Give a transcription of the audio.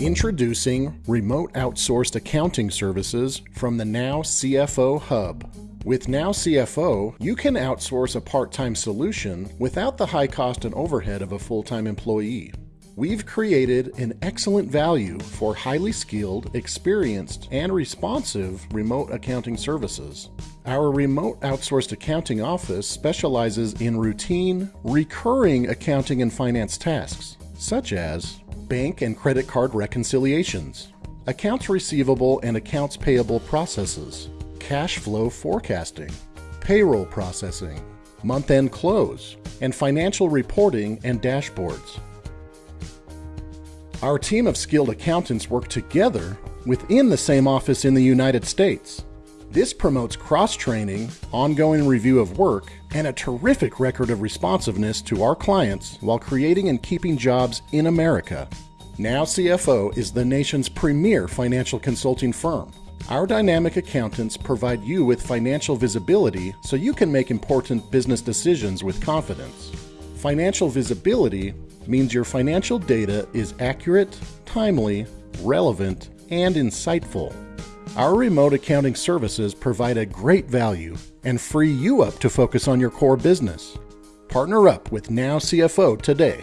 Introducing remote outsourced accounting services from the Now CFO Hub. With Now CFO, you can outsource a part time solution without the high cost and overhead of a full time employee. We've created an excellent value for highly skilled, experienced, and responsive remote accounting services. Our remote outsourced accounting office specializes in routine, recurring accounting and finance tasks, such as bank and credit card reconciliations, accounts receivable and accounts payable processes, cash flow forecasting, payroll processing, month end close, and financial reporting and dashboards. Our team of skilled accountants work together within the same office in the United States. This promotes cross training, ongoing review of work, and a terrific record of responsiveness to our clients while creating and keeping jobs in America. Now CFO is the nation's premier financial consulting firm. Our dynamic accountants provide you with financial visibility so you can make important business decisions with confidence. Financial visibility means your financial data is accurate, timely, relevant, and insightful. Our remote accounting services provide a great value and free you up to focus on your core business. Partner up with Now CFO today.